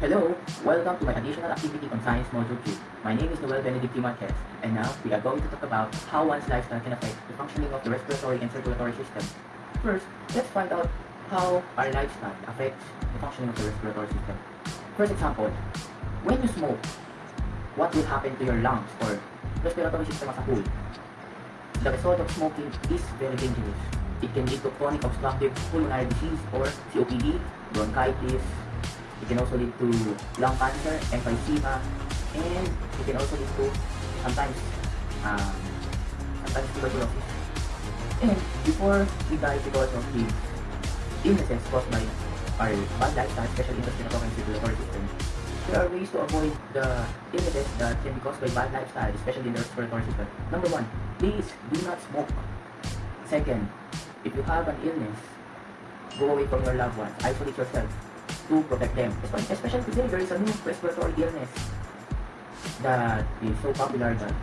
Hello, welcome to my additional activity on Science Module 2. My name is Noel Benedict Marquez, and now we are going to talk about how one's lifestyle can affect the functioning of the respiratory and circulatory system. First, let's find out how our lifestyle affects the functioning of the respiratory system. First example, when you smoke, what will happen to your lungs or respiratory system as a whole? The result of smoking is very dangerous. It can lead to chronic obstructive pulmonary disease or COPD, bronchitis, it can also lead to lung cancer, emphysema, and it can also lead to sometimes um, sometimes tuberculosis. And before we die because of the illnesses caused by our bad lifestyle, especially in the respiratory and circulatory system, there are ways to avoid the illnesses that can be caused by bad lifestyle, especially in the respiratory system. Number one, please do not smoke. Second, if you have an illness, go away from your loved ones, isolate yourself to protect them. Especially today, there is a new respiratory illness that is so popular that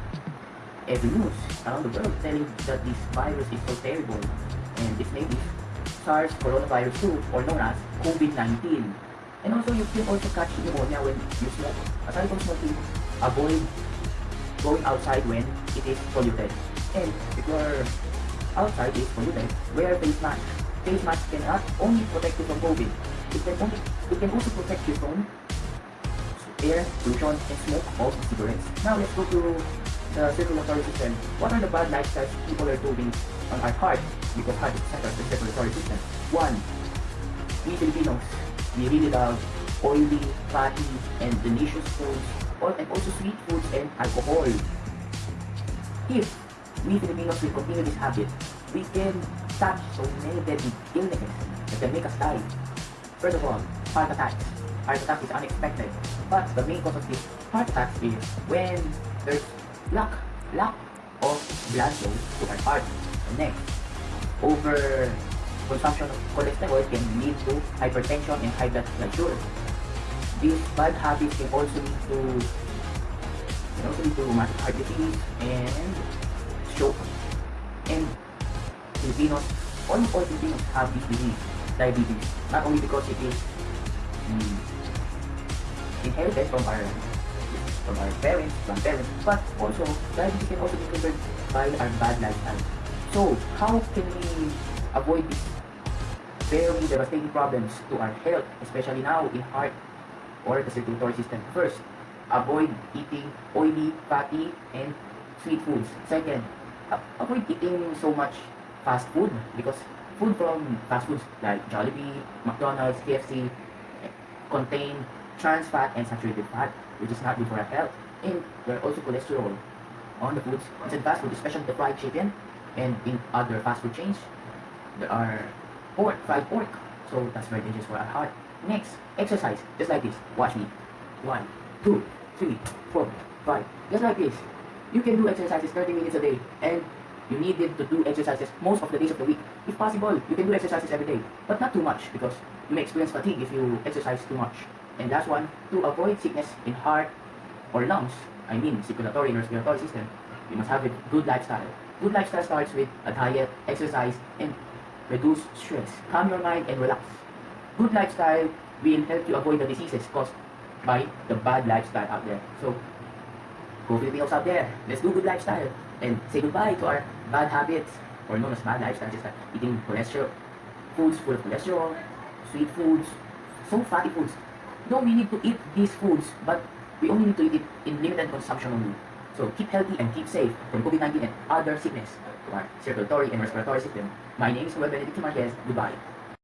every news around the world telling that this virus is so terrible and its name is SARS coronavirus 2 or known as COVID-19. And also you can also catch pneumonia when you smoke. Aside from smoking, avoid going outside when it is polluted. And if your outside is polluted, wear face mask. Face mask cannot only protect you from COVID, it can, it can also protect you from air pollution and smoke of cigarettes. Now let's go to the circulatory system. What are the bad lifestyles people are doing on our heart? Because heart is center of the circulatory system. One, we Filipinos, we really love oily, fatty, and delicious foods, and also sweet foods and alcohol. If we Filipinos will continue this habit, we can touch so many deadly illnesses that can make us die. First of all, heart attack. Heart attack is unexpected. But the main cause of this heart attack is when there's lack, lack of blood flow to our heart. And next, over consumption of cholesterol can lead to hypertension and high blood pressure. These bad habits can also lead to can also lead to heart disease and stroke. And Filipinos, almost all Filipinos have this disease diabetes. Not only because it is um, inherited from our from our parents, grandparents, but also diabetes can also be triggered by our bad lifestyle. So, how can we avoid these very devastating problems to our health, especially now in heart or the circulatory system? First, avoid eating oily, fatty, and sweet foods. Second, avoid eating so much fast food because food from fast foods like Jollibee, McDonald's, KFC contain trans fat and saturated fat, which is not good for our health. And there are also cholesterol on the foods. Inside fast food, especially the fried chicken, and in other fast food chains, there are pork, fried pork. So that's very dangerous for our heart. Next, exercise, just like this. Watch me. One, two, three, four, five. Just like this. You can do exercises 30 minutes a day and you need to do exercises most of the days of the week. If possible, you can do exercises every day, but not too much because you may experience fatigue if you exercise too much. And last one, to avoid sickness in heart or lungs, I mean circulatory and respiratory system, you must have a good lifestyle. Good lifestyle starts with a diet, exercise, and reduce stress. Calm your mind and relax. Good lifestyle will help you avoid the diseases caused by the bad lifestyle out there. So, go Filipinos out there, let's do good lifestyle and say goodbye to our bad habits or known as bad lifestyle, just like eating cholesterol, foods full of cholesterol, sweet foods, so fatty foods. No, we need to eat these foods, but we only need to eat it in limited consumption only. So keep healthy and keep safe from COVID-19 and other sickness our circulatory and respiratory system. My name is Noel Benedict Marquez. Goodbye.